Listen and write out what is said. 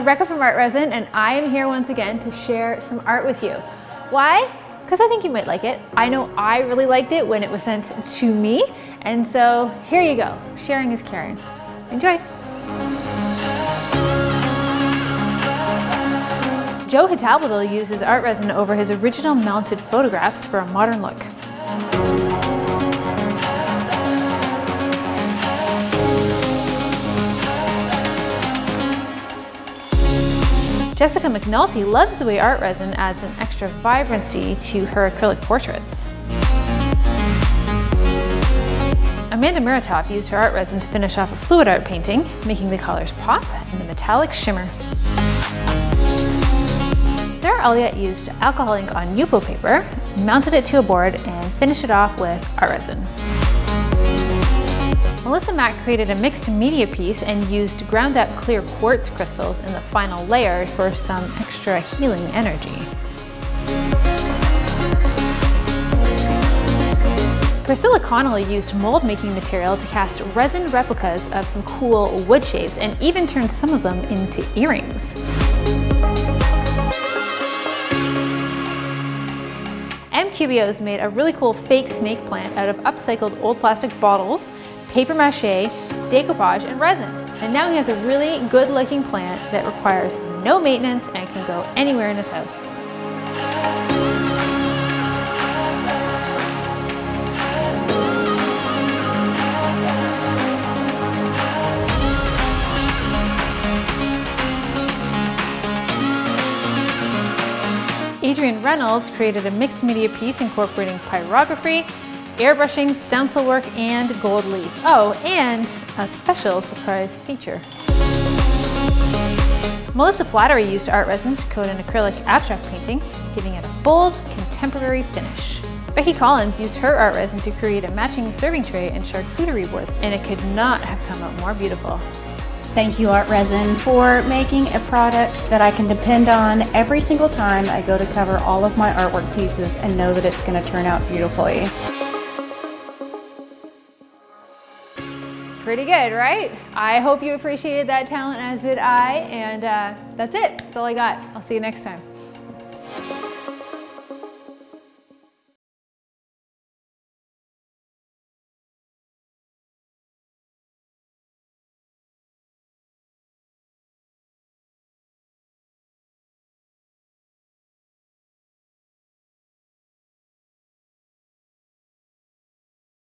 Rebecca from Art Resin and I am here once again to share some art with you. Why? Because I think you might like it. I know I really liked it when it was sent to me and so here you go. Sharing is caring. Enjoy. Joe Hatabledil uses art resin over his original mounted photographs for a modern look. Jessica McNulty loves the way art resin adds an extra vibrancy to her acrylic portraits. Amanda Muratov used her art resin to finish off a fluid art painting, making the colors pop and the metallic shimmer. Sarah Elliott used alcohol ink on Yupo paper, mounted it to a board, and finished it off with art resin. Melissa Mack created a mixed media piece and used ground up clear quartz crystals in the final layer for some extra healing energy. Priscilla Connolly used mold making material to cast resin replicas of some cool wood shapes and even turned some of them into earrings. MQBOs made a really cool fake snake plant out of upcycled old plastic bottles paper mache, decoupage, and resin. And now he has a really good looking plant that requires no maintenance and can go anywhere in his house. Adrian Reynolds created a mixed media piece incorporating pyrography, airbrushing, stencil work, and gold leaf. Oh, and a special surprise feature. Melissa Flattery used art resin to coat an acrylic abstract painting, giving it a bold, contemporary finish. Becky Collins used her art resin to create a matching serving tray and charcuterie board, and it could not have come out more beautiful. Thank you, Art Resin, for making a product that I can depend on every single time I go to cover all of my artwork pieces and know that it's going to turn out beautifully. Pretty good, right? I hope you appreciated that talent as did I, and uh, that's it. That's all I got. I'll see you next time.